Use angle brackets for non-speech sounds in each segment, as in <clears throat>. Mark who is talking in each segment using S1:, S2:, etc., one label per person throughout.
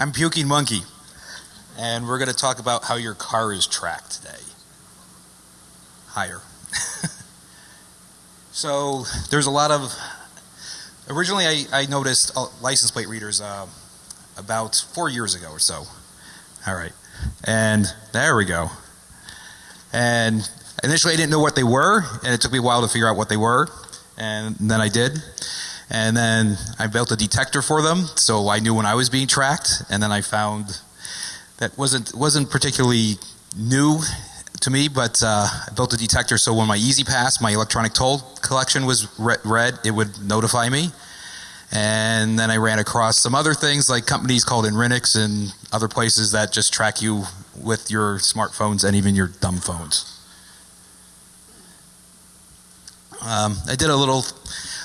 S1: I'm Puking Monkey, and we're going to talk about how your car is tracked today. Higher. <laughs> so there's a lot of. Originally, I, I noticed uh, license plate readers uh, about four years ago or so. All right, and there we go. And initially, I didn't know what they were, and it took me a while to figure out what they were, and then I did. And then I built a detector for them, so I knew when I was being tracked. And then I found that wasn't wasn't particularly new to me, but uh, I built a detector so when my E-ZPass, my electronic toll collection was read, it would notify me. And then I ran across some other things like companies called Inrix and other places that just track you with your smartphones and even your dumb phones. Um, I did a little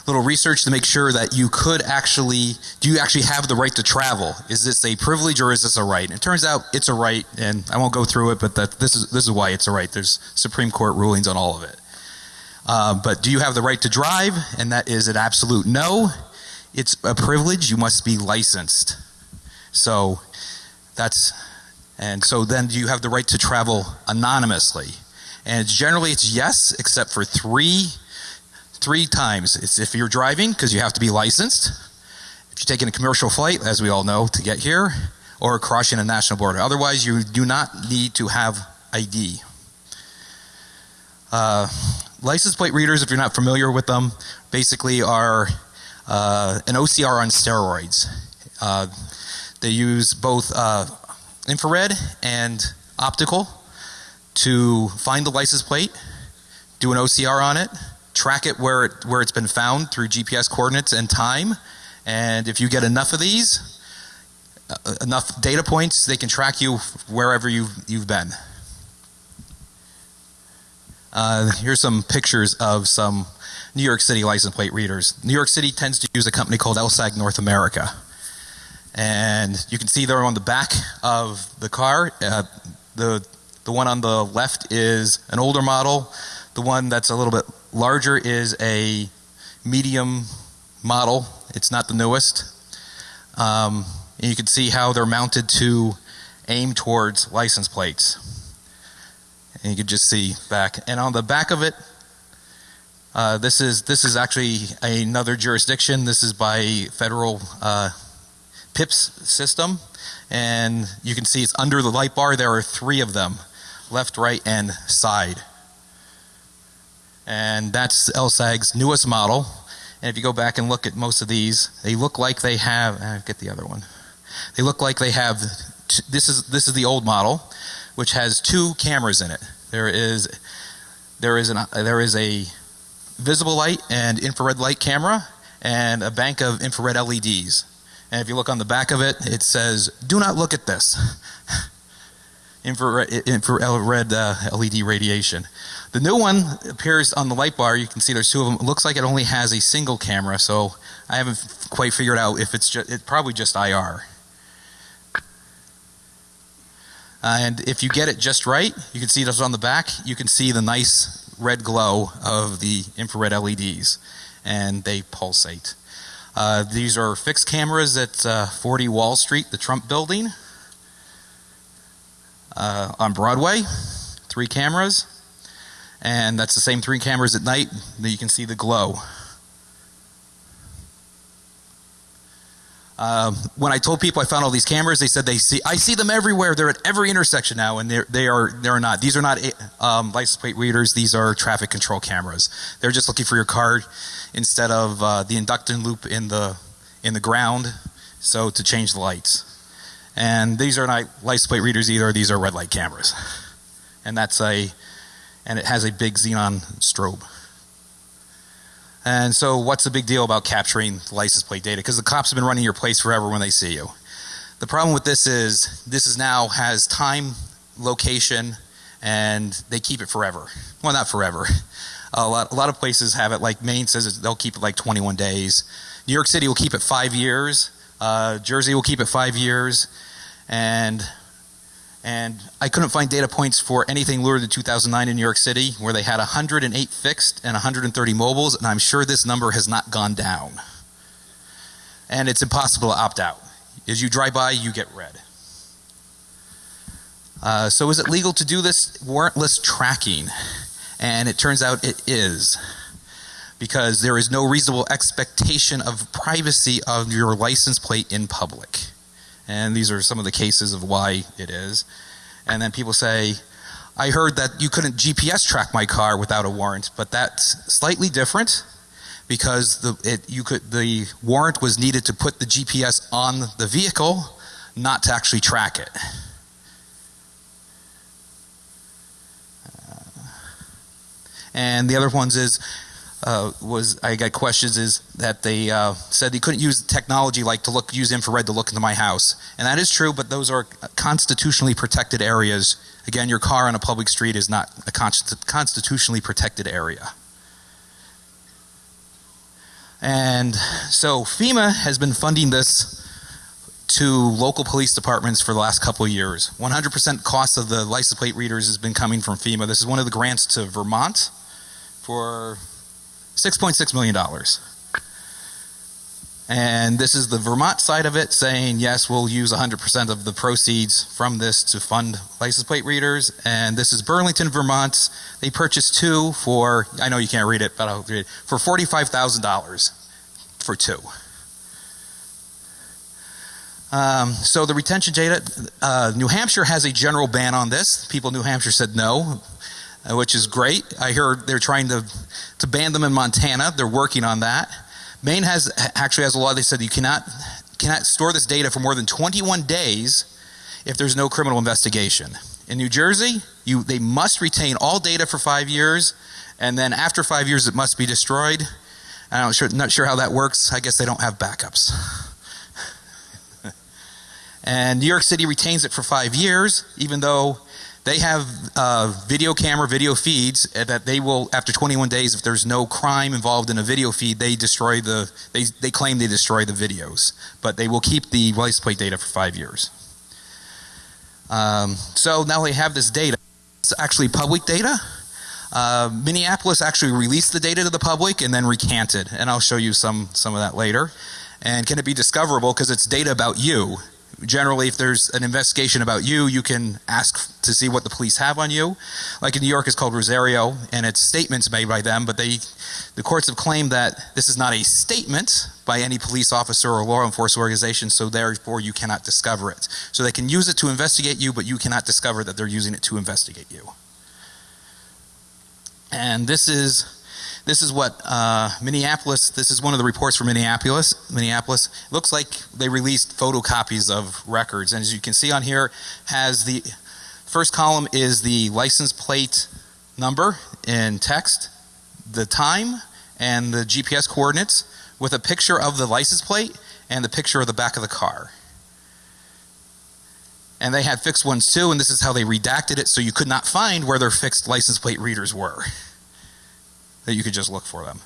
S1: little research to make sure that you could actually, do you actually have the right to travel? Is this a privilege or is this a right? And it turns out it's a right, and I won't go through it, but that this is this is why it's a right. There's Supreme Court rulings on all of it. Uh, but do you have the right to drive? And that is an absolute no. It's a privilege. You must be licensed. So that's, and so then do you have the right to travel anonymously? And generally it's yes, except for three three times. It's if you're driving because you have to be licensed. If you're taking a commercial flight, as we all know, to get here, or crossing a national border. Otherwise, you do not need to have ID. Uh, license plate readers, if you're not familiar with them, basically are uh, an OCR on steroids. Uh, they use both uh, infrared and optical to find the license plate, do an OCR on it, track it where, it where it's been found through GPS coordinates and time. And if you get enough of these, uh, enough data points, they can track you wherever you've, you've been. Uh, here's some pictures of some New York City license plate readers. New York City tends to use a company called ELSAG North America. And you can see they're on the back of the car, uh, the, the one on the left is an older model. The one that's a little bit larger is a medium model. It's not the newest. Um, and you can see how they're mounted to aim towards license plates. And you can just see back. And on the back of it, uh, this is this is actually another jurisdiction. This is by federal uh, PIPS system, and you can see it's under the light bar. There are three of them, left, right, and side and that's ELSAG's newest model. And if you go back and look at most of these, they look like they have. Uh, get the other one. They look like they have. This is this is the old model, which has two cameras in it. There is there is an there is a visible light and infrared light camera and a bank of infrared LEDs. And if you look on the back of it, it says, "Do not look at this." <laughs> infrared, infrared uh, LED radiation. The new one appears on the light bar. You can see there's two of them. It looks like it only has a single camera, so I haven't quite figured out if it's just, it's probably just IR. and if you get it just right, you can see this on the back. You can see the nice red glow of the infrared LEDs, and they pulsate. Uh, these are fixed cameras at uh, 40 Wall Street, the Trump building. Uh, on Broadway, three cameras and that's the same three cameras at night that you can see the glow. Um, when I told people I found all these cameras, they said they see I see them everywhere. They're at every intersection now, and they're they are not. These are not um, license plate readers. These are traffic control cameras. They're just looking for your card instead of uh, the induction loop in the in the ground. So to change the lights, and these are not license plate readers either. These are red light cameras, and that's a and it has a big xenon strobe. And so, what's the big deal about capturing license plate data? Because the cops have been running your place forever when they see you. The problem with this is this is now has time, location, and they keep it forever. Well, not forever. A lot, a lot of places have it. Like Maine says they'll keep it like 21 days. New York City will keep it five years. Uh, Jersey will keep it five years, and and I couldn't find data points for anything lower than 2009 in New York City, where they had 108 fixed and 130 mobiles, and I'm sure this number has not gone down. And it's impossible to opt out. As you drive by, you get read. Uh, so is it legal to do this warrantless tracking? And it turns out it is. Because there is no reasonable expectation of privacy of your license plate in public. And these are some of the cases of why it is. And then people say, I heard that you couldn't GPS track my car without a warrant, but that's slightly different because the, it, you could, the warrant was needed to put the GPS on the vehicle, not to actually track it. Uh, and the other ones is uh, was I got questions is that they uh, said they couldn't use technology like to look use infrared to look into my house, and that is true. But those are constitutionally protected areas. Again, your car on a public street is not a constitutionally protected area. And so FEMA has been funding this to local police departments for the last couple of years. 100% cost of the license plate readers has been coming from FEMA. This is one of the grants to Vermont for $6.6 million. And this is the Vermont side of it saying, yes, we'll use 100% of the proceeds from this to fund license plate readers. And this is Burlington, Vermont. They purchased two for, I know you can't read it, but I'll read it, for $45,000 for two. Um, so the retention data, uh, New Hampshire has a general ban on this. People in New Hampshire said no, Uh, which is great. I hear they're trying to, to ban them in Montana. They're working on that. Maine has actually has a law. They said you cannot cannot store this data for more than 21 days if there's no criminal investigation. In New Jersey, you they must retain all data for five years, and then after five years, it must be destroyed. I'm not sure, not sure how that works. I guess they don't have backups. <laughs> and New York City retains it for five years, even though they have uh, video camera, video feeds that they will, after 21 days, if there's no crime involved in a video feed, they destroy the, they, they claim they destroy the videos. But they will keep the license plate data for five years. Um, so now they have this data. It's actually public data. Uh, Minneapolis actually released the data to the public and then recanted. And I'll show you some, some of that later. And can it be discoverable because it's data about you? Generally if there's an investigation about you you can ask to see what the police have on you. Like in New York it's called Rosario and it's statements made by them but they the courts have claimed that this is not a statement by any police officer or law enforcement organization so therefore you cannot discover it. So they can use it to investigate you but you cannot discover that they're using it to investigate you. And this is this is what uh, Minneapolis, this is one of the reports from Minneapolis. Minneapolis looks like they released photocopies of records. And as you can see on here, has the first column is the license plate number in text, the time, and the GPS coordinates with a picture of the license plate and the picture of the back of the car. And they had fixed ones too, and this is how they redacted it so you could not find where their fixed license plate readers were that you could just look for them.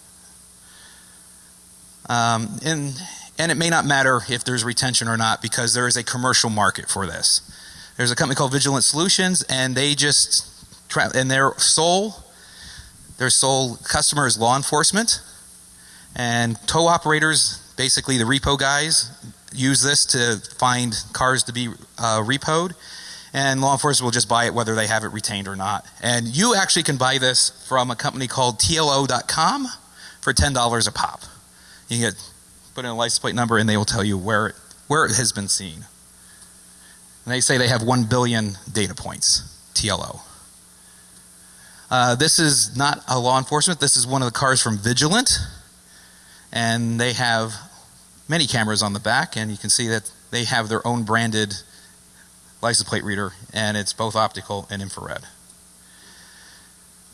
S1: Um, and, and it may not matter if there's retention or not because there is a commercial market for this. There's a company called Vigilant Solutions and they just, and their sole, their sole customer is law enforcement and tow operators, basically the repo guys, use this to find cars to be uh, repoed and law enforcement will just buy it whether they have it retained or not. And you actually can buy this from a company called TLO.com for $10 a pop. You can get, put in a license plate number and they will tell you where it, where it has been seen. And they say they have 1 billion data points, TLO. Uh, this is not a law enforcement. This is one of the cars from Vigilant. And they have many cameras on the back and you can see that they have their own branded license plate reader, and it's both optical and infrared.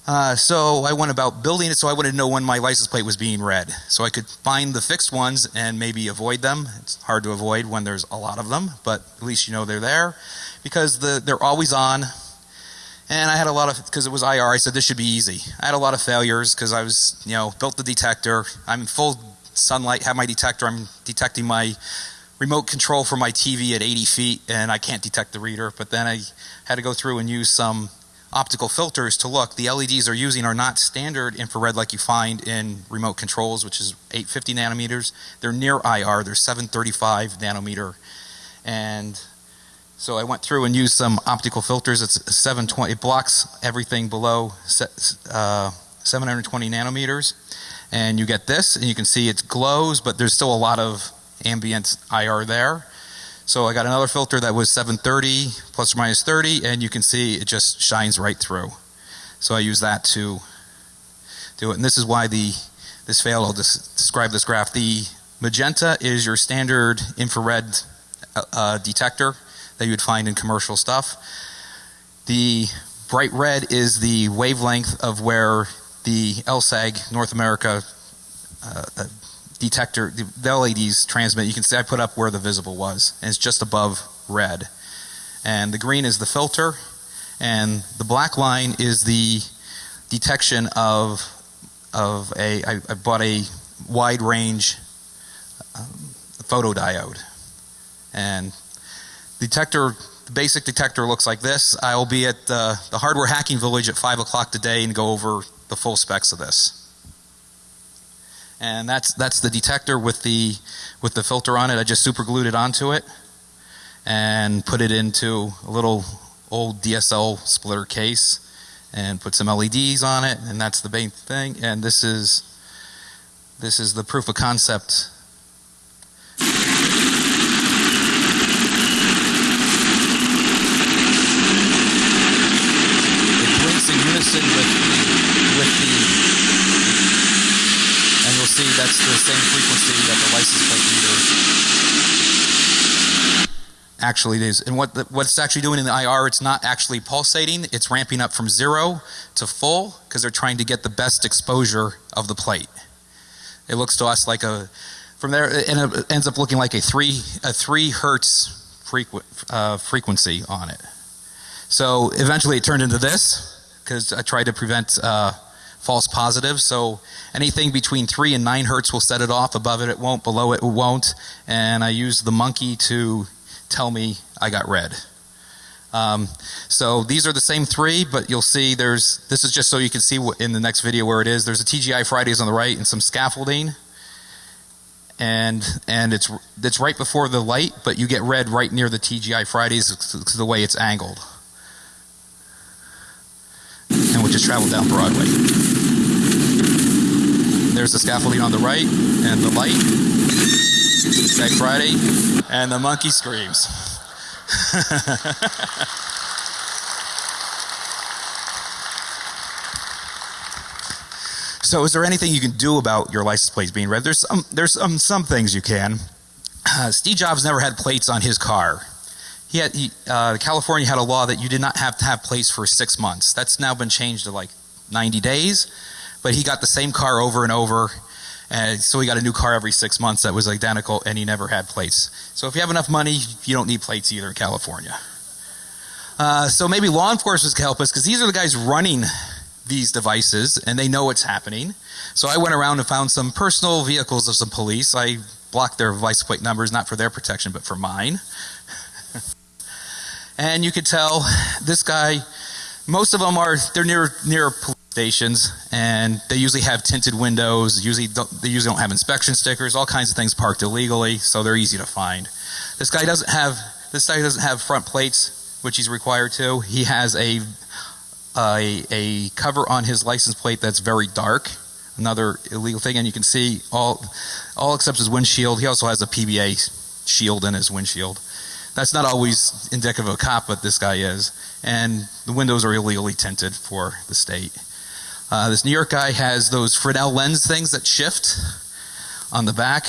S1: Uh, so I went about building it so I wanted to know when my license plate was being read. So I could find the fixed ones and maybe avoid them. It's hard to avoid when there's a lot of them, but at least you know they're there because the, they're always on. And I had a lot of, because it was IR, I said this should be easy. I had a lot of failures because I was, you know, built the detector. I'm full sunlight, have my detector, I'm detecting my remote control for my TV at 80 feet and I can't detect the reader. But then I had to go through and use some optical filters to look. The LEDs are using are not standard infrared like you find in remote controls, which is 850 nanometers. They're near IR, they're 735 nanometer. And so I went through and used some optical filters. It's 720. It blocks everything below uh, 720 nanometers. And you get this, and you can see it glows, but there's still a lot of ambient IR there. So I got another filter that was 730 plus or minus 30, and you can see it just shines right through. So I use that to do it. And this is why the this failed. I'll just describe this graph. The magenta is your standard infrared uh, uh, detector that you would find in commercial stuff. The bright red is the wavelength of where the ELSAG North America uh, uh detector, the LEDs transmit. You can see I put up where the visible was, and it's just above red. And the green is the filter, and the black line is the detection of of a. I, I bought a wide range um, photodiode, and detector. The basic detector looks like this. I'll be at uh, the hardware hacking village at five o'clock today and go over the full specs of this and that's that's the detector with the with the filter on it. I just super glued it onto it and put it into a little old DSL splitter case and put some LEDs on it. And that's the main thing. And this is this is the proof of concept it blinks in unison with the, with the see that's the same frequency that the license plate reader actually is. And what the, what it's actually doing in the IR, it's not actually pulsating. It's ramping up from zero to full because they're trying to get the best exposure of the plate. It looks to us like a from there and it ends up looking like a three a three hertz frequ uh, frequency on it. So eventually it turned into this because I tried to prevent uh, false positive. So anything between 3 and 9 hertz will set it off. Above it, it won't. Below it, it won't. And I use the monkey to tell me I got read. Um, so these are the same three, but you'll see there's, this is just so you can see in the next video where it is. There's a TGI Fridays on the right and some scaffolding. And, and it's, it's right before the light, but you get read right near the TGI Fridays the way it's angled. We just travel down Broadway. There's the scaffolding on the right and the light. Tag Friday. And the monkey screams. <laughs> so is there anything you can do about your license plates being read? There's some, there's some, some things you can. Uh, Steve Jobs never had plates on his car. He had, he, uh, California had a law that you did not have to have plates for six months. That's now been changed to like 90 days but he got the same car over and over. And so he got a new car every six months that was identical and he never had plates. So if you have enough money, you don't need plates either in California. Uh, so maybe law enforcement can help us because these are the guys running these devices and they know what's happening. So I went around and found some personal vehicles of some police. I blocked their license plate numbers, not for their protection, but for mine. And you could tell this guy, most of them are, they're near, near police stations, and they usually have tinted windows. Usually, they usually don't have inspection stickers. All kinds of things parked illegally, so they're easy to find. This guy doesn't have this guy doesn't have front plates, which he's required to. He has a a, a cover on his license plate that's very dark. Another illegal thing, and you can see all all except his windshield. He also has a PBA shield in his windshield. That's not always indicative of a cop, but this guy is. And the windows are illegally tinted for the state. Uh, this New York guy has those Fresnel lens things that shift on the back.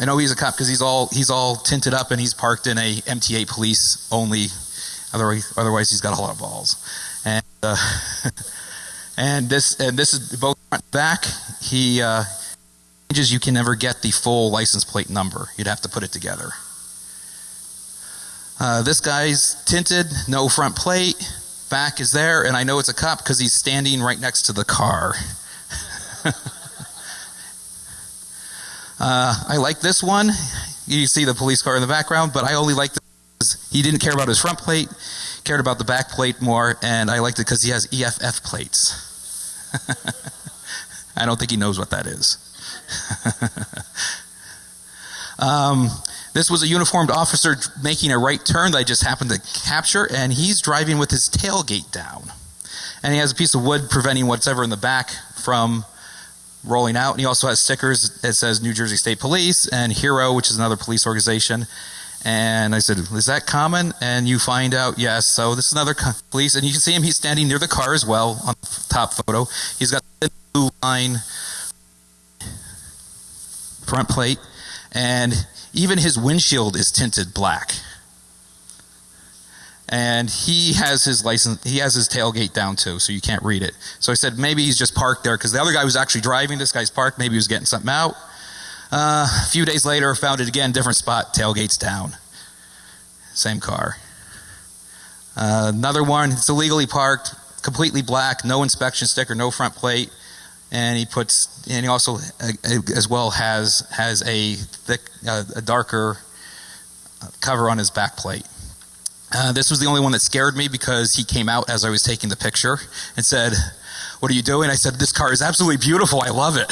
S1: I know he's a cop because he's all he's all tinted up and he's parked in a MTA police only. Otherwise, otherwise he's got a lot of balls. And uh, <laughs> and this and this is both front and back. He uh, changes. You can never get the full license plate number. You'd have to put it together. Uh, this guy's tinted, no front plate back is there, and I know it's a cop because he's standing right next to the car. <laughs> uh, I like this one. You see the police car in the background, but I only like this. He didn't care about his front plate, cared about the back plate more, and I liked it because he has EFF plates. <laughs> I don't think he knows what that is. <laughs> Um, this was a uniformed officer making a right turn that I just happened to capture, and he's driving with his tailgate down. And he has a piece of wood preventing whatever in the back from rolling out. And he also has stickers that says New Jersey State Police and Hero, which is another police organization. And I said, "Is that common?" And you find out, yes. So this is another police, and you can see him. He's standing near the car as well on the top photo. He's got the blue line front plate, and even his windshield is tinted black. And he has his license, he has his tailgate down too, so you can't read it. So I said maybe he's just parked there because the other guy was actually driving. This guy's parked. Maybe he was getting something out. Uh, a few days later, found it again, different spot, tailgates down. Same car. Uh, another one, it's illegally parked, completely black, no inspection sticker, no front plate and he puts and he also uh, as well has has a thick uh, a darker cover on his back plate. Uh, this was the only one that scared me because he came out as I was taking the picture and said what are you doing? I said this car is absolutely beautiful. I love it.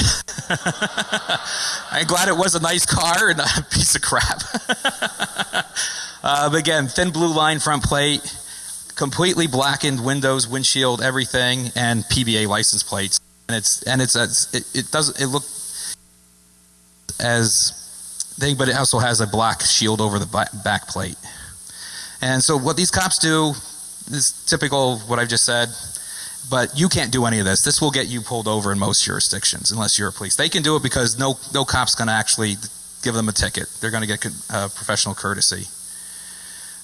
S1: <laughs> I'm glad it was a nice car and not a piece of crap. <laughs> Uh, but again thin blue line front plate completely blackened windows windshield everything and PBA license plates and it's and it's, it's it, it doesn't it look as thing, but it also has a black shield over the back plate. And so what these cops do is typical of what I've just said, but you can't do any of this. This will get you pulled over in most jurisdictions unless you're a police. They can do it because no no cop's going to actually give them a ticket. They're going to get uh, professional courtesy.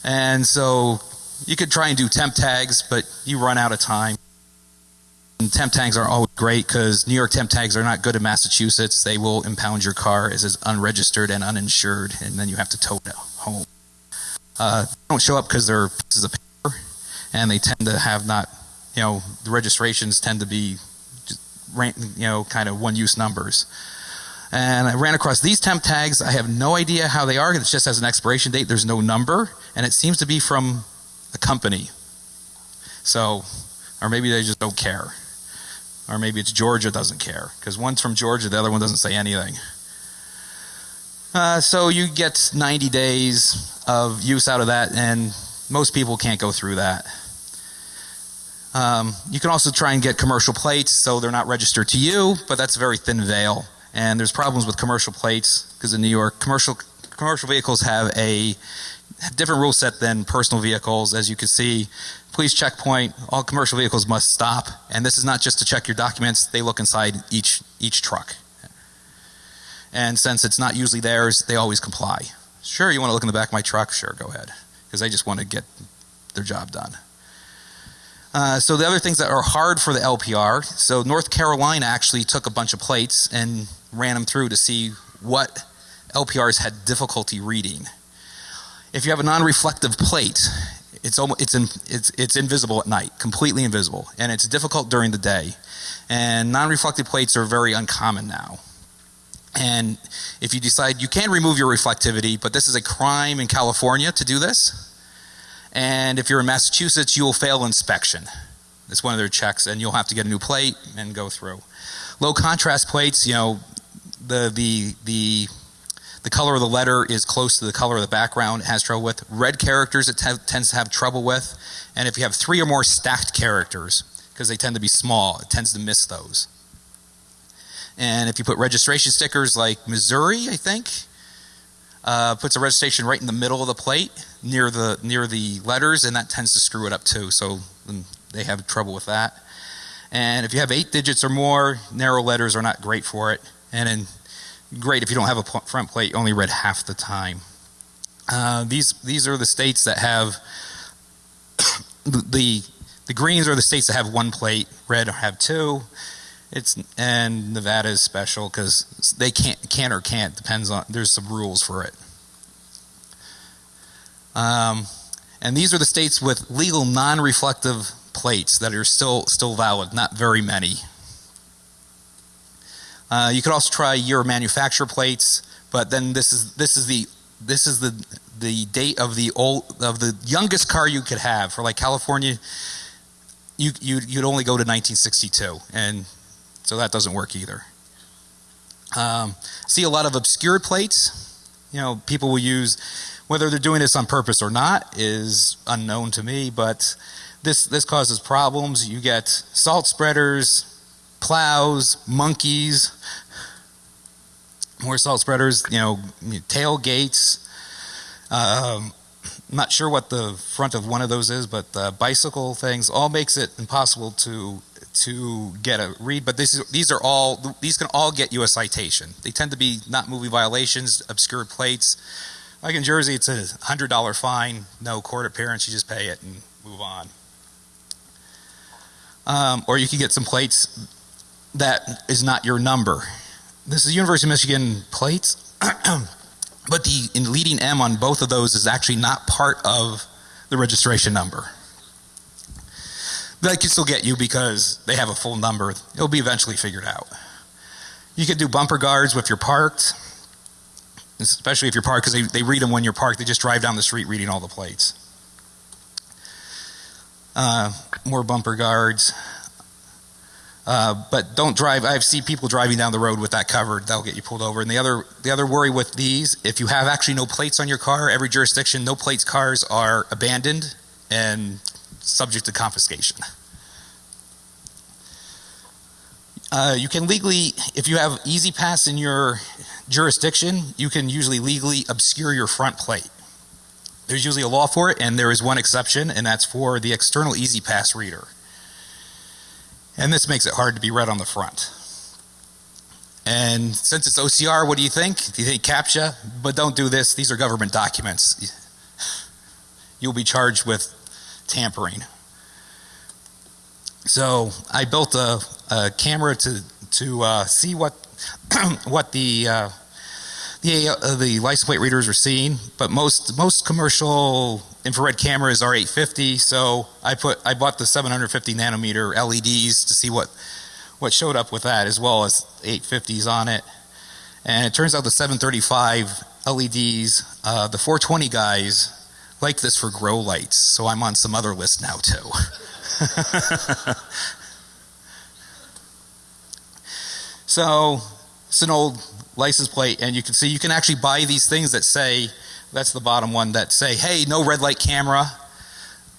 S1: And so you could try and do temp tags, but you run out of time temp tags are always great because New York temp tags are not good in Massachusetts. They will impound your car as is unregistered and uninsured, and then you have to tow it home. Uh, don't show up because they're pieces of paper, and they tend to have not, you know, the registrations tend to be, you know, kind of one-use numbers. And I ran across these temp tags. I have no idea how they are. It just has an expiration date. There's no number, and it seems to be from a company. So, or maybe they just don't care. Or maybe it's Georgia doesn't care because one's from Georgia, the other one doesn't say anything. Uh, so you get 90 days of use out of that, and most people can't go through that. Um, you can also try and get commercial plates so they're not registered to you, but that's a very thin veil. And there's problems with commercial plates because in New York, commercial commercial vehicles have a different rule set than personal vehicles. As you can see, please checkpoint, all commercial vehicles must stop. And this is not just to check your documents, they look inside each, each truck. And since it's not usually theirs, they always comply. Sure, you want to look in the back of my truck? Sure, go ahead. Because they just want to get their job done. Uh, so the other things that are hard for the LPR, so North Carolina actually took a bunch of plates and ran them through to see what LPRs had difficulty reading. If you have a non-reflective plate, it's almost it's in, it's it's invisible at night, completely invisible, and it's difficult during the day. And non-reflective plates are very uncommon now. And if you decide you can remove your reflectivity, but this is a crime in California to do this. And if you're in Massachusetts, you will fail inspection. It's one of their checks, and you'll have to get a new plate and go through. Low contrast plates, you know, the the the the color of the letter is close to the color of the background, it has trouble with. Red characters it tends to have trouble with. And if you have three or more stacked characters, because they tend to be small, it tends to miss those. And if you put registration stickers like Missouri, I think, uh, puts a registration right in the middle of the plate near the near the letters, and that tends to screw it up too. So they have trouble with that. And if you have eight digits or more, narrow letters are not great for it. And in great if you don't have a front plate, you only read half the time. Uh, these these are the states that have <coughs> the the greens are the states that have one plate, red have two. It's and Nevada is special because they can't can or can't depends on there's some rules for it. Um, and these are the states with legal non-reflective plates that are still still valid, not very many. Uh, you could also try your manufacturer plates, but then this is this is the this is the the date of the old of the youngest car you could have for like California. You you you'd only go to 1962, and so that doesn't work either. Um, see a lot of obscure plates. you know, people will use, whether they're doing this on purpose or not is unknown to me, but this, this causes problems. You get salt spreaders, plows, monkeys, more salt spreaders, you know, tailgates. Um, I'm not sure what the front of one of those is, but the bicycle things all makes it impossible to to get a read. But this is, these are all these can all get you a citation. They tend to be not movie violations, obscure plates. Like in Jersey, it's a hundred dollar fine, no court appearance. You just pay it and move on. Um, or you can get some plates that is not your number. This is University of Michigan plates. <clears throat> But the leading M on both of those is actually not part of the registration number. They can still get you because they have a full number. It'll be eventually figured out. You could do bumper guards if you're parked, especially if you're parked because they, they read them when you're parked. They just drive down the street reading all the plates. Uh, more bumper guards. Uh, but don't drive. I've seen people driving down the road with that covered. That'll get you pulled over. And the other, the other worry with these, if you have actually no plates on your car, every jurisdiction, no plates cars are abandoned and subject to confiscation. Uh, you can legally, if you have E-ZPass in your jurisdiction, you can usually legally obscure your front plate. There's usually a law for it, and there is one exception, and that's for the external E-ZPass reader. And this makes it hard to be read on the front. And since it's OCR, what do you think? Do you think CAPTCHA? But don't do this. These are government documents. You'll be charged with tampering. So I built a, a camera to to uh, see what <clears throat> what the uh, the uh, the license plate readers are seeing. But most most commercial infrared camera is R850, so I put I bought the 750 nanometer LEDs to see what what showed up with that, as well as 850s on it. And it turns out the 735 LEDs, uh, the 420 guys like this for grow lights, so I'm on some other list now too. <laughs> so it's an old license plate, and you can see you can actually buy these things that say that's the bottom one that say, hey, no red light camera.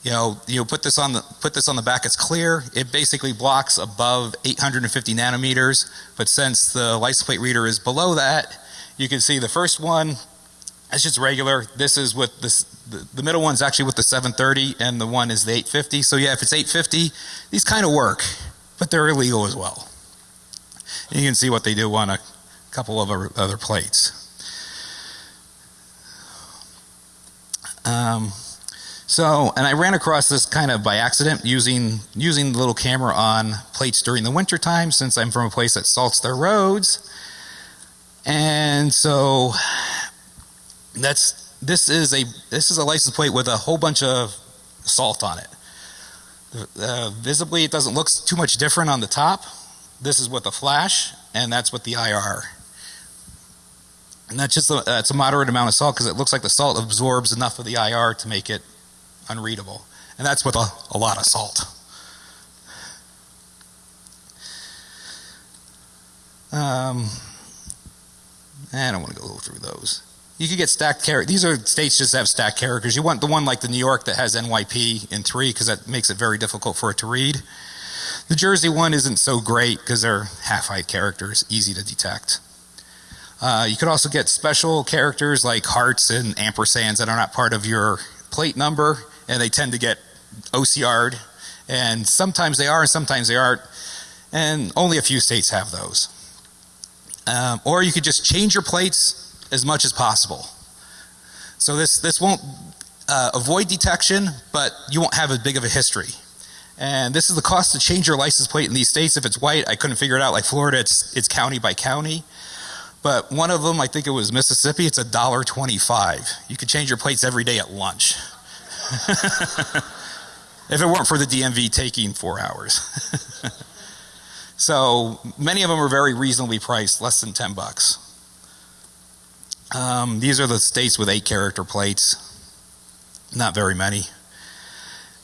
S1: You know, you put this on the put this on the back. It's clear. It basically blocks above 850 nanometers. But since the license plate reader is below that, you can see the first one. It's just regular. This is with this. The, the middle one's actually with the 730, and the one is the 850. So yeah, if it's 850, these kind of work, but they're illegal as well. And you can see what they do on a couple of other plates. Um, so, and I ran across this kind of by accident using using the little camera on plates during the winter time since I'm from a place that salts their roads. And so that's this is a this is a license plate with a whole bunch of salt on it. Uh, visibly, it doesn't look too much different on the top. This is with the flash, and that's with the IR. And that's just a, that's a moderate amount of salt because it looks like the salt absorbs enough of the IR to make it unreadable. And that's with a, a lot of salt. Um, I don't want to go through those. You could get stacked characters. These are states just have stacked characters. You want the one like the New York that has NYP in three because that makes it very difficult for it to read. The Jersey one isn't so great because they're half height characters, easy to detect. Uh, you could also get special characters like hearts and ampersands that are not part of your plate number, and they tend to get OCR'd. And sometimes they are, and sometimes they aren't. And only a few states have those. Um, or you could just change your plates as much as possible. So this this won't uh, avoid detection, but you won't have as big of a history. And this is the cost to change your license plate in these states. If it's white, I couldn't figure it out. Like Florida, it's it's county by county. But one of them, I think it was Mississippi, it's a dollar twenty-five. You could change your plates every day at lunch. <laughs> if it weren't for the DMV taking four hours. <laughs> so many of them are very reasonably priced, less than 10 bucks. Um, these are the states with eight character plates. Not very many.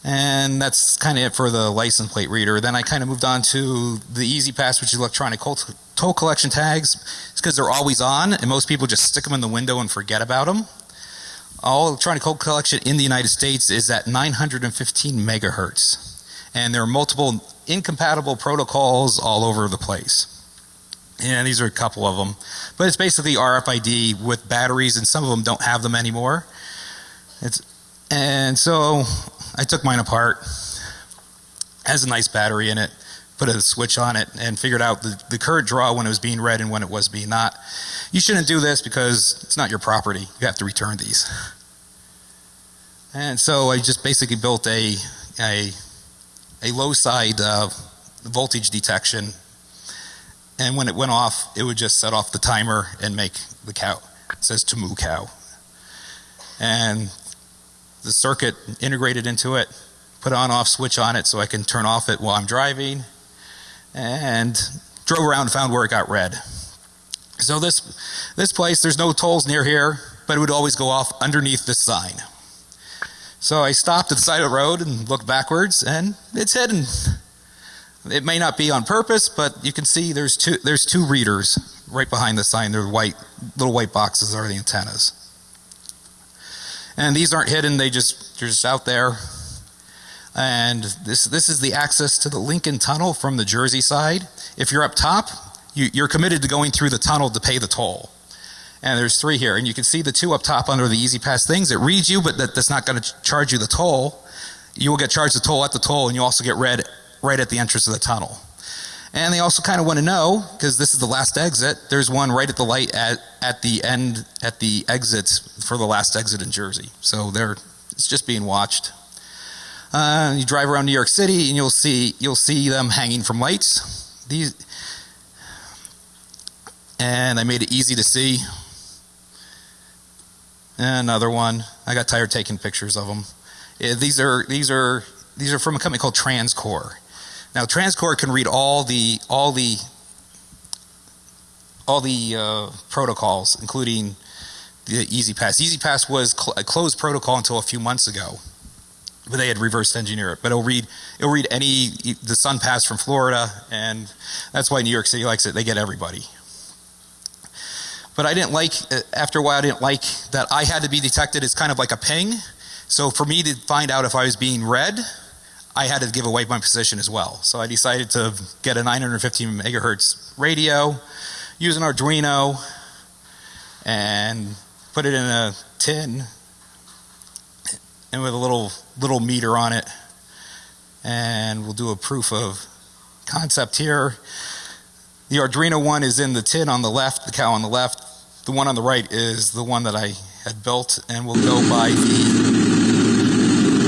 S1: And that's kind of it for the license plate reader. Then I kind of moved on to the E-ZPass, which is electronic toll collection tags. It's because they're always on, and most people just stick them in the window and forget about them. All electronic toll collection in the United States is at 915 megahertz. And there are multiple incompatible protocols all over the place. And these are a couple of them. But it's basically RFID with batteries, and some of them don't have them anymore. It's, and so I took mine apart. Has a nice battery in it. Put a switch on it and figured out the, the current draw when it was being read and when it was being not. You shouldn't do this because it's not your property. You have to return these. And so I just basically built a a, a low side uh, voltage detection. And when it went off, it would just set off the timer and make the cow. It says to moo cow. And the circuit integrated into it, put on off switch on it so I can turn off it while I'm driving, and drove around and found where it got read. So this, this place, there's no tolls near here, but it would always go off underneath this sign. So I stopped at the side of the road and looked backwards, and it's hidden. It may not be on purpose, but you can see there's two, there's two readers right behind the sign. They're white, little white boxes are the antennas. And these aren't hidden, they just, they're just out there. And this, this is the access to the Lincoln Tunnel from the Jersey side. If you're up top, you, you're committed to going through the tunnel to pay the toll. And there's three here. And you can see the two up top under the E-ZPass things. It reads you, but that, that's not going to charge you the toll. You will get charged the toll at the toll, and you also get read right at the entrance of the tunnel. And they also kind of want to know, because this is the last exit, there's one right at the light at, at the end, at the exit for the last exit in Jersey. So there, it's just being watched. Uh, you drive around New York City and you'll see, you'll see them hanging from lights. These, and I made it easy to see. Another one. I got tired taking pictures of them. Yeah, these are, these are, these are from a company called TransCore. Now TransCore can read all the all the all the uh, protocols, including the E-ZPass. E-ZPass was cl a closed protocol until a few months ago, but they had reverse engineered it. But it'll read it'll read any the SunPass from Florida, and that's why New York City likes it. They get everybody. But I didn't like uh, after a while. I didn't like that I had to be detected as kind of like a ping. So for me to find out if I was being read, I had to give away my position as well. So I decided to get a 915 megahertz radio, use an Arduino, and put it in a tin and with a little little meter on it. And we'll do a proof of concept here. The Arduino one is in the tin on the left, the cow on the left. The one on the right is the one that I had built, and we'll go by the,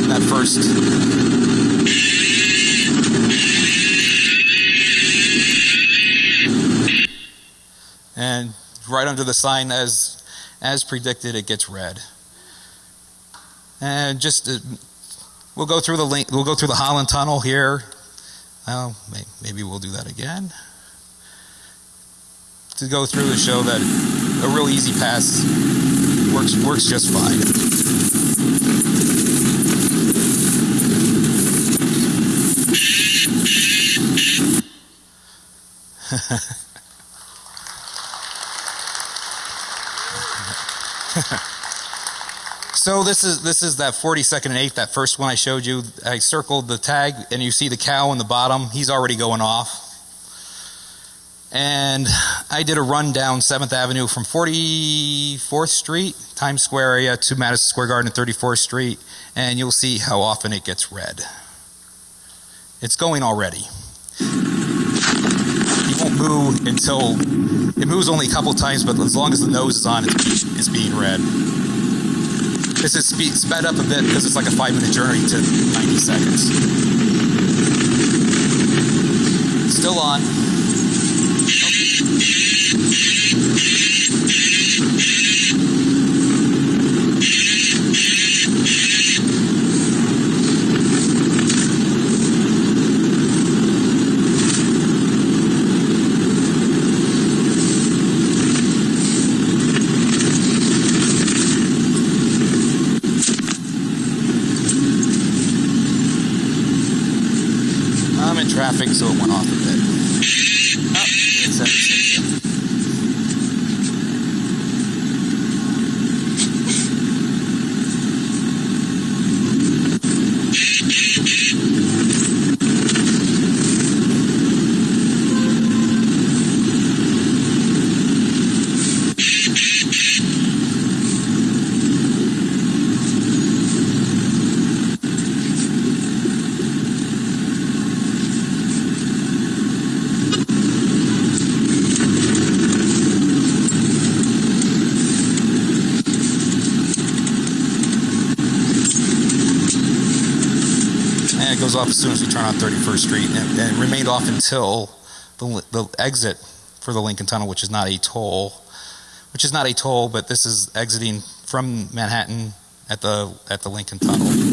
S1: that first and right under the sign as as predicted it gets read and just we'll go through the link we'll go through the Holland tunnel here. Maybe we'll do that again. To go through to show that a real E-ZPass works works just fine <laughs> so this is this is that 42nd and 8th, that first one I showed you. I circled the tag and you see the cow in the bottom. He's already going off. And I did a run down 7th Avenue from 44th Street, Times Square area, to Madison Square Garden and 34th Street, and you'll see how often it gets read. It's going already. He won't move until it moves only a couple times, but as long as the nose is on, it's, it's being read. This is speed, sped up a bit because it's like a five minute journey to 90 seconds. Still on. Off as soon as we turn on 31st Street, and, and remained off until the, the exit for the Lincoln Tunnel, which is not a toll, which is not a toll, but this is exiting from Manhattan at the at the Lincoln Tunnel.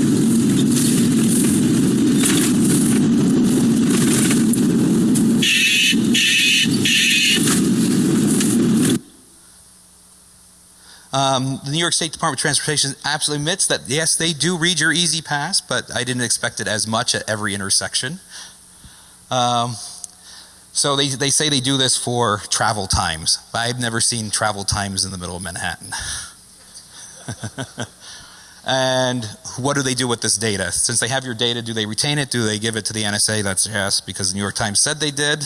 S1: Um, the New York State Department of Transportation absolutely admits that yes, they do read your E-ZPass, but I didn't expect it as much at every intersection. Um, so they, they say they do this for travel times, I've never seen travel times in the middle of Manhattan. <laughs> and what do they do with this data? Since they have your data, do they retain it? Do they give it to the NSA? That's yes, because the New York Times said they did.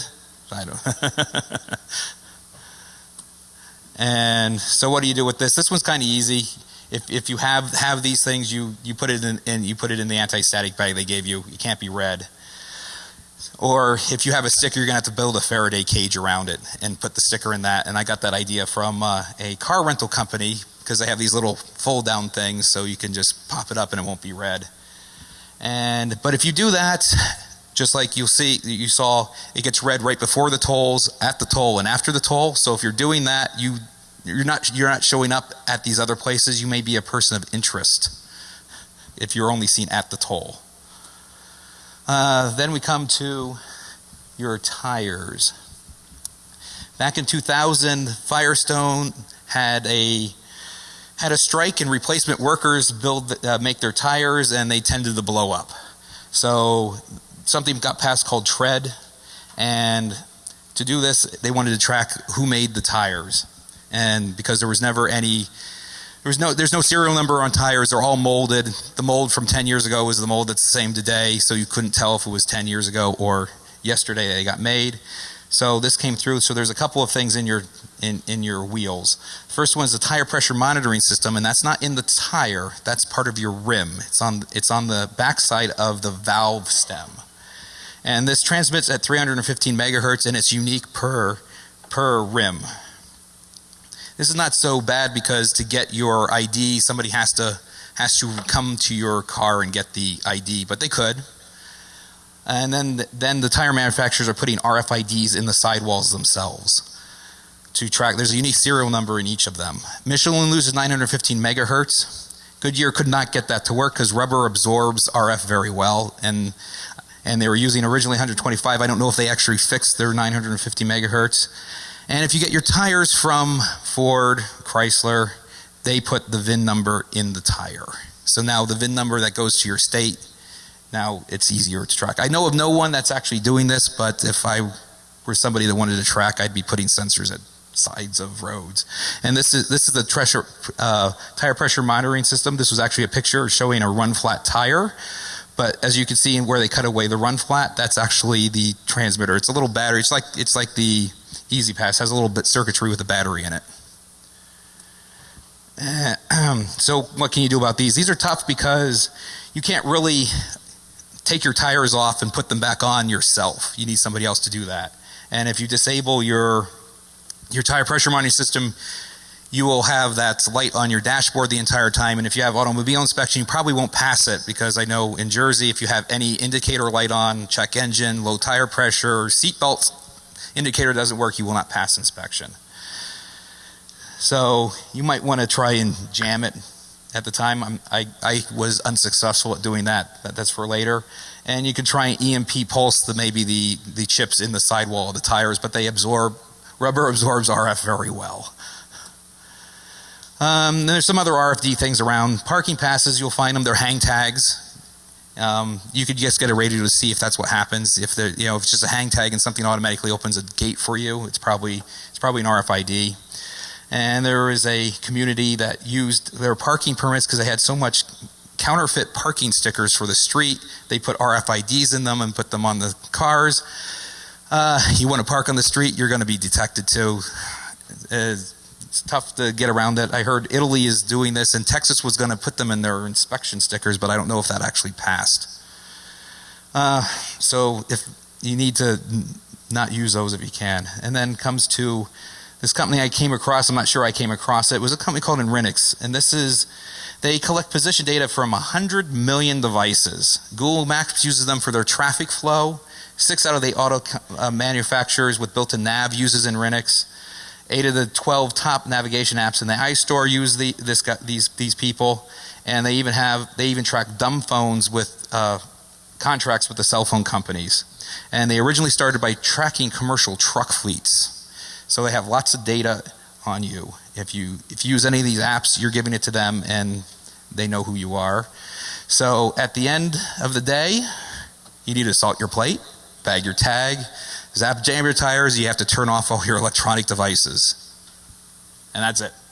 S1: I don't. <laughs> <laughs> And so what do you do with this? This one's kind of easy. If, if you have, have these things, you, you put it in, in you put it in the anti-static bag they gave you. It can't be read. Or if you have a sticker, you're going to have to build a Faraday cage around it and put the sticker in that. And I got that idea from uh, a car rental company because they have these little fold down things so you can just pop it up and it won't be read. And but if you do that, just like you'll see you saw it gets read right before the tolls at the toll and after the toll so if you're doing that you you're not you're not showing up at these other places. You may be a person of interest if you're only seen at the toll. Uh, then we come to your tires. Back in 2000 Firestone had a had a strike and replacement workers build uh, make their tires and they tended to blow up. So something got passed called tread and to do this they wanted to track who made the tires and because there was never any there was no there's no serial number on tires. They're all molded. The mold from 10 years ago is the mold that's the same today so you couldn't tell if it was 10 years ago or yesterday they got made. So this came through. So there's a couple of things in your in in your wheels. First one is the tire pressure monitoring system and that's not in the tire. That's part of your rim. It's on it's on the backside of the valve stem. And this transmits at 315 megahertz and it's unique per per rim this is not so bad because to get your ID somebody has to has to come to your car and get the ID but they could and then then the tire manufacturers are putting RFIDs in the sidewalls themselves to track there's a unique serial number in each of them Michelin loses 915 megahertz Goodyear could not get that to work because rubber absorbs RF very well and and they were using originally 125. I don't know if they actually fixed their 950 megahertz. And if you get your tires from Ford, Chrysler, they put the VIN number in the tire. So now the VIN number that goes to your state, now it's easier to track. I know of no one that's actually doing this, but if I were somebody that wanted to track, I'd be putting sensors at sides of roads. And this is this is the treasure, uh, tire pressure monitoring system. This was actually a picture showing a run flat tire. But as you can see in where they cut away the run flat, that's actually the transmitter. It's a little battery. It's like it's like the E-ZPass has a little bit circuitry with a battery in it. Uh, so what can you do about these? These are tough because you can't really take your tires off and put them back on yourself. You need somebody else to do that. And if you disable your your tire pressure monitoring system, you will have that light on your dashboard the entire time. And if you have automobile inspection, you probably won't pass it because I know in Jersey, if you have any indicator light on, check engine, low tire pressure, seat belt indicator doesn't work, you will not pass inspection. So you might want to try and jam it. At the time, I'm, i I, was unsuccessful at doing that. that. That's for later. And you can try and EMP pulse the maybe the the chips in the sidewall of the tires, but they absorb rubber absorbs RF very well. Um, there's some other RFID things around. Parking passes, you'll find them. They're hang tags. Um, you could just get a radio to see if that's what happens. If the you know if it's just a hang tag and something automatically opens a gate for you, it's probably it's probably an RFID. And there was a community that used their parking permits because they had so much counterfeit parking stickers for the street. They put RFIDs in them and put them on the cars. Uh, you want to park on the street, you're going to be detected too. Uh, it's tough to get around it. I heard Italy is doing this, and Texas was going to put them in their inspection stickers, but I don't know if that actually passed. Uh, so if you need to not use those if you can. And then comes to this company I came across. I'm not sure I came across it. It was a company called Inrix, and this is they collect position data from 100 million devices. Google Maps uses them for their traffic flow. Six out of the auto uh, manufacturers with built-in nav uses Inrix. Eight of the 12 top navigation apps in the iStore use the, this, these, these people, and they even have they even track dumb phones with uh, contracts with the cell phone companies. And they originally started by tracking commercial truck fleets, so they have lots of data on you. If you if you use any of these apps, you're giving it to them, and they know who you are. So at the end of the day, you need to salt your plate, bag your tag, Zap jam your tires, you have to turn off all your electronic devices. And that's it. <laughs>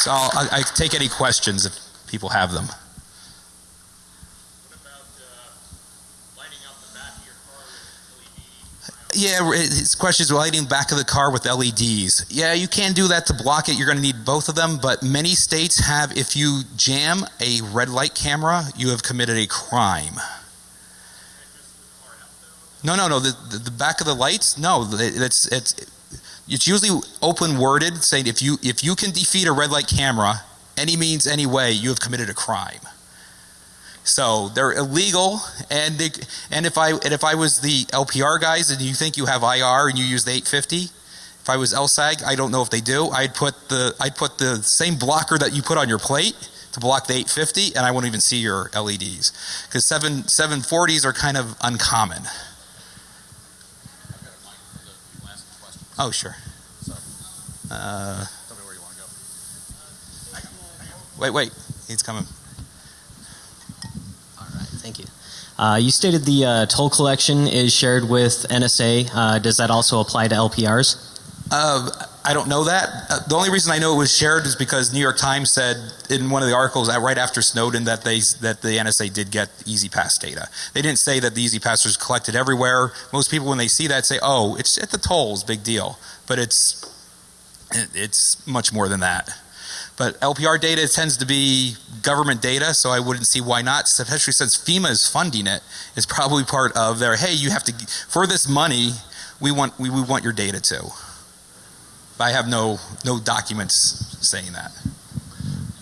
S1: so I'll, I take any questions if people have them. Yeah, his question is lighting back of the car with LEDs. Yeah, you can do that to block it. You're going to need both of them, but many states have, if you jam a red light camera, you have committed a crime. No, no, no. The, the, the back of the lights, no. It's it's it's usually open worded, saying if you if you can defeat a red light camera, any means, any way, you have committed a crime. So they're illegal, and they, and if I and if I was the LPR guys, and you think you have IR and you use the 850, if I was ELSAG, I don't know if they do. I'd put the I'd put the same blocker that you put on your plate to block the 850, and I won't even see your LEDs because seven 740s are kind of uncommon. Oh sure. Uh, wait, wait, he's coming.
S2: Thank you. Uh, you stated the uh, toll collection is shared with NSA. Uh, does that also apply to LPRs?
S1: Uh, I don't know that. Uh, the only reason I know it was shared is because New York Times said in one of the articles right after Snowden that they that the NSA did get E-ZPass data. They didn't say that the E-ZPass was collected everywhere. Most people when they see that say, "Oh, it's at the tolls, big deal." But it's it's much more than that. But LPR data tends to be government data, so I wouldn't see why not, especially since FEMA is funding it. It's probably part of their, hey, you have to, for this money, we want, we, we want your data too. But I have no, no documents saying that.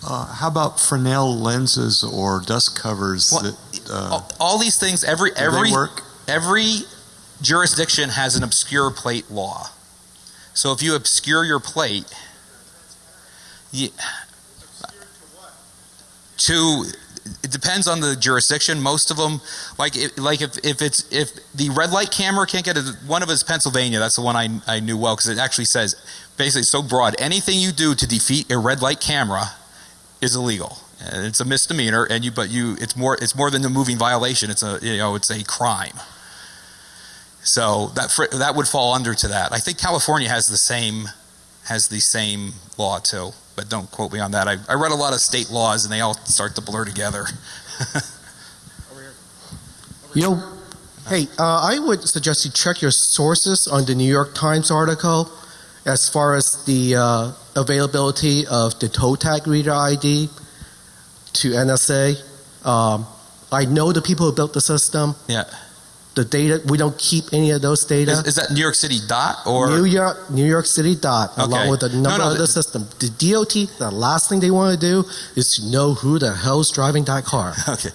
S3: Uh, how about Fresnel lenses or dust covers?
S1: Well,
S3: that,
S1: uh, all, all, these things, every every every jurisdiction has an obscure plate law. So if you obscure your plate, yeah. To it depends on the jurisdiction. Most of them, like if, like if, if it's if the red light camera can't get it, one of us Pennsylvania. That's the one I I knew well because it actually says basically so broad. Anything you do to defeat a red light camera is illegal. It's a misdemeanor, and you but you it's more it's more than a moving violation. It's a you know it's a crime. So that that would fall under to that. I think California has the same has the same law too but don't quote me on that. I, I read a lot of state laws and they all start to blur together. <laughs>
S4: you know, hey, uh, I would suggest you check your sources on the New York Times article as far as the uh, availability of the toe tag reader ID to NSA. Um, I know the people who built the system.
S1: Yeah
S4: the data. We don't keep any of those data.
S1: Is, is that New York City dot or
S4: New York New York City dot okay. along with the number no, no, of the, the system. The DOT. The last thing they want to do is to know who the hell's driving that car. <laughs>
S1: Okay.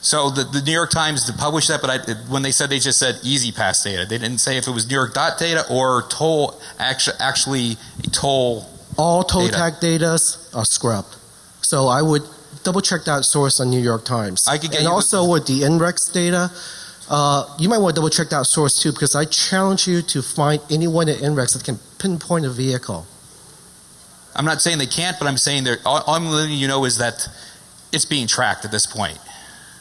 S1: So the, the New York Times published that, but I, when they said they just said E-ZPass data, they didn't say if it was New York dot data or toll actually actually toll.
S4: All toll data. tag data are scrubbed. So I would double check that source on New York Times.
S1: I could get
S4: and also with the Inrix data, Uh, you might want to double check that source too, because I challenge you to find anyone at Inrix that can pinpoint a vehicle.
S1: I'm not saying they can't, but I'm saying they're, all, all I'm letting you know is that it's being tracked at this point.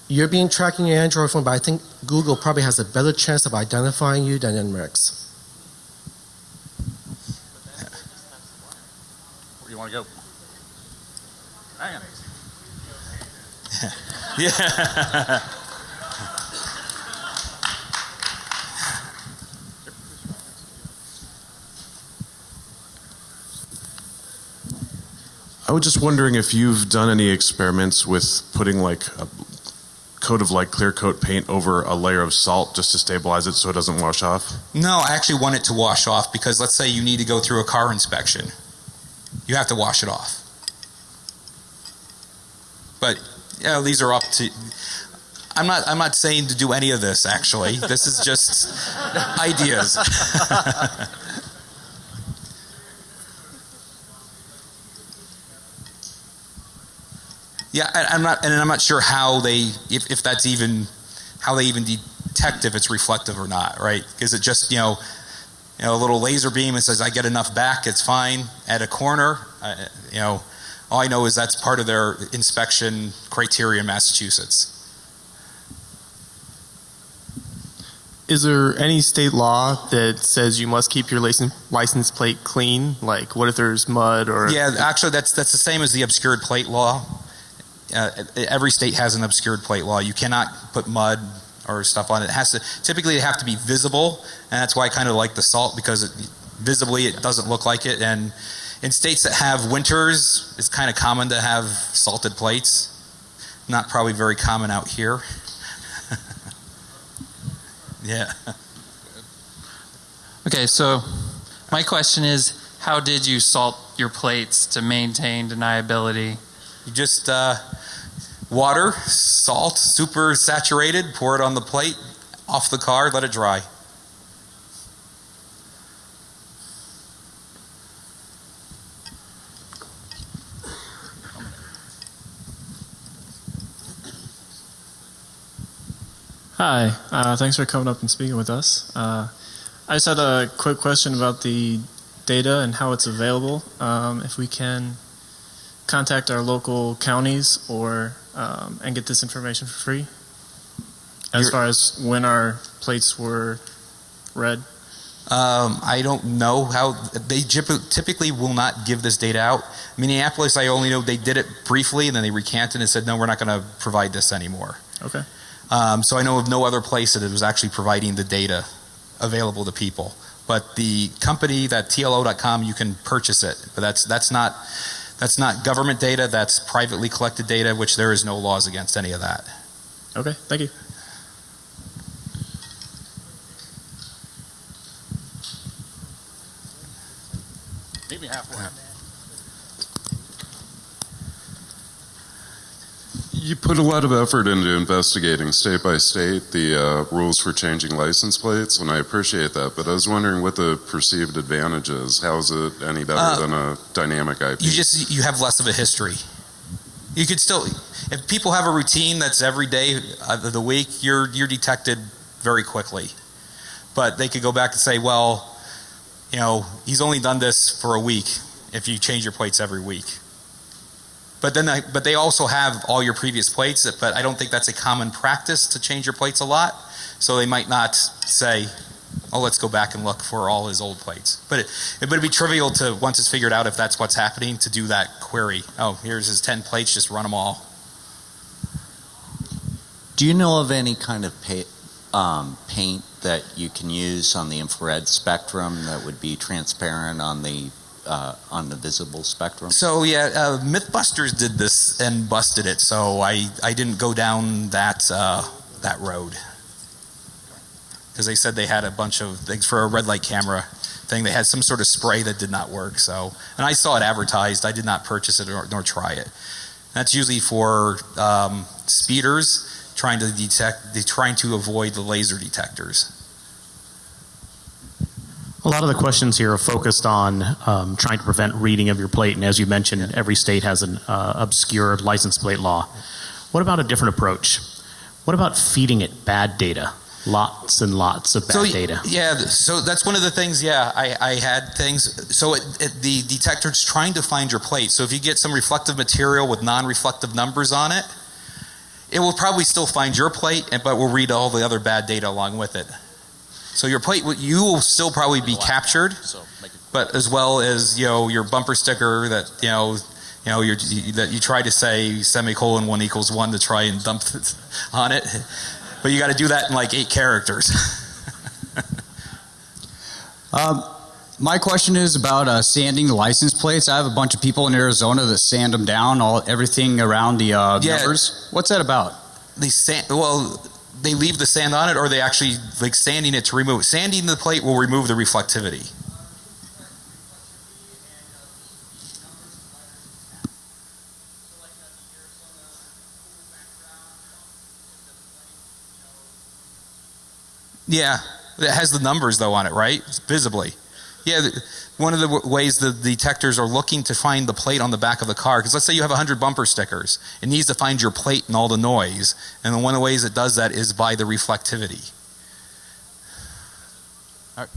S4: You're being tracking your Android phone, but I think Google probably has a better chance of identifying you than Inrix.
S5: Where do you want to go? Hang <laughs> on.
S1: Yeah. <laughs>
S6: I was just wondering if you've done any experiments with putting like a coat of like clear coat paint over a layer of salt just to stabilize it so it doesn't wash off.
S1: No, I actually want it to wash off because let's say you need to go through a car inspection. You have to wash it off. But yeah, these are up to I'm not I'm not saying to do any of this actually. This is just <laughs> ideas. <laughs> yeah, and I'm not and I'm not sure how they if, if that's even how they even detect if it's reflective or not, right? Is it just, you know, you know, a little laser beam and says I get enough back, it's fine. At a corner, uh, you know, all I know is that's part of their inspection criteria in Massachusetts.
S7: Is there any state law that says you must keep your license license plate clean? Like, what if there's mud or?
S1: Yeah, actually, that's that's the same as the obscured plate law. Uh, every state has an obscured plate law. You cannot put mud or stuff on it. It has to typically have to be visible, and that's why I kind of like the salt because it, visibly it doesn't look like it. And in states that have winters, it's kind of common to have salted plates. Not probably very common out here. <laughs> yeah.
S8: Okay, so my question is how did you salt your plates to maintain deniability?
S1: You just uh, water, salt, super saturated, pour it on the plate, off the car, let it dry.
S9: Hi, uh, thanks for coming up and speaking with us. Uh, I just had a quick question about the data and how it's available. Um, if we can contact our local counties or um, and get this information for free, as
S1: You're-
S9: far as when our plates were read.
S1: Um, I don't know how they typically will not give this data out. Minneapolis, I only know they did it briefly and then they recanted and said, no, we're not going to provide this anymore.
S9: Okay.
S1: Um, so I know of no other place that it was actually providing the data available to people. But the company, that TLO.com, you can purchase it, but that's that's not that's not government data. That's privately collected data, which there is no laws against any of that.
S9: Okay. Thank you.
S5: Meet me halfway.
S6: You put a lot of effort into investigating state by state the uh, rules for changing license plates, and I appreciate that. But I was wondering what the perceived advantage is. How is it any better
S1: Uh,
S6: than a dynamic IP?
S1: You just you have less of a history. You could still, if people have a routine that's every day of the week, you're you're detected very quickly. But they could go back and say, well, you know, he's only done this for a week. If you change your plates every week. But then, I, but they also have all your previous plates. But I don't think that's a common practice to change your plates a lot. So they might not say, "Oh, let's go back and look for all his old plates." But it, it would be trivial to once it's figured out if that's what's happening to do that query. Oh, here's his ten plates. Just run them all.
S10: Do you know of any kind of um, paint that you can use on the infrared spectrum that would be transparent on the uh, on the visible spectrum?
S1: So yeah, uh, MythBusters did this and busted it. So I I didn't go down that uh, that road because they said they had a bunch of things for a red light camera thing. They had some sort of spray that did not work. So and I saw it advertised. I did not purchase it nor, try it. That's usually for um, speeders trying to detect, trying to avoid the laser detectors.
S11: A lot of the questions here are focused on um, trying to prevent reading of your plate, and as you mentioned, every state has an uh, obscure license plate law. What about a different approach? What about feeding it bad data? lots and lots of bad
S1: so,
S11: data.
S1: Yeah, so that's one of the things. Yeah, I, I had things. So it, it, the detector's trying to find your plate. So if you get some reflective material with non-reflective numbers on it, it will probably still find your plate, and but will read all the other bad data along with it. So your plate, you will still probably be captured,
S5: So make it
S1: but as well as you know your bumper sticker that you know. You know, you're, that you try to say semicolon one equals one to try and dump it <laughs> on it, but you got to do that in like eight characters. <laughs>
S12: Um, my question is about uh, sanding the license plates. I have a bunch of people in Arizona that sand them down, all everything around the uh,
S1: Yeah.
S12: numbers. What's that about?
S1: they sand well they leave the sand on it or they actually like sanding it to remove sanding the plate will remove the reflectivity. Yeah it has the numbers though on it right? Visibly yeah one of the ways the detectors are looking to find the plate on the back of the car because let's say you have 100 bumper stickers it needs to find your plate and all the noise and one of the ways it does that is by the reflectivity.
S12: All right,